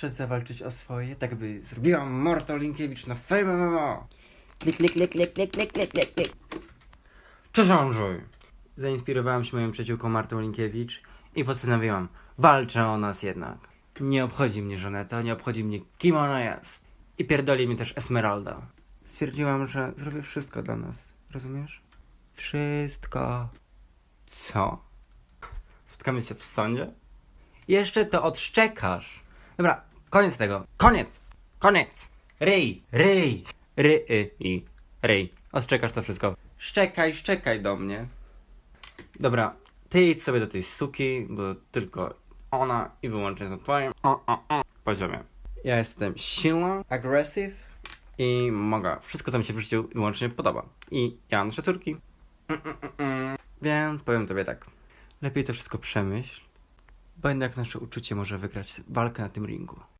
Czas zawalczyć o swoje, tak by zrobiła Morta Linkiewicz na Fame MMA. Klik, klik, klik, klik, klik, klik, klik, klik, klik. Cześć Andrzej! Zainspirowałam się moją przyjaciółką Martą Linkiewicz i postanowiłam, walczę o nas jednak. Nie obchodzi mnie Żaneta, nie obchodzi mnie kim ona jest. I pierdoli mi też Esmeralda. Stwierdziłam, że zrobię wszystko dla nas. Rozumiesz? Wszystko. Co? Spotkamy się w sądzie? Jeszcze to odszczekasz. Dobra, koniec tego. Koniec! Koniec! Ryj! Ryj! Ry, y, i. Ryj. Odszczekasz to wszystko. Szczekaj, szczekaj do mnie. Dobra, ty idź sobie do tej suki, bo tylko ona i wyłącznie na twoim o, o, o, poziomie. Ja jestem silna, aggressive i mogę. Wszystko, co mi się w życiu wyłącznie podoba. I ja mam. Mm, mm, mm, mm. Więc powiem tobie tak. Lepiej to wszystko przemyśl, bo jednak nasze uczucie może wygrać walkę na tym ringu.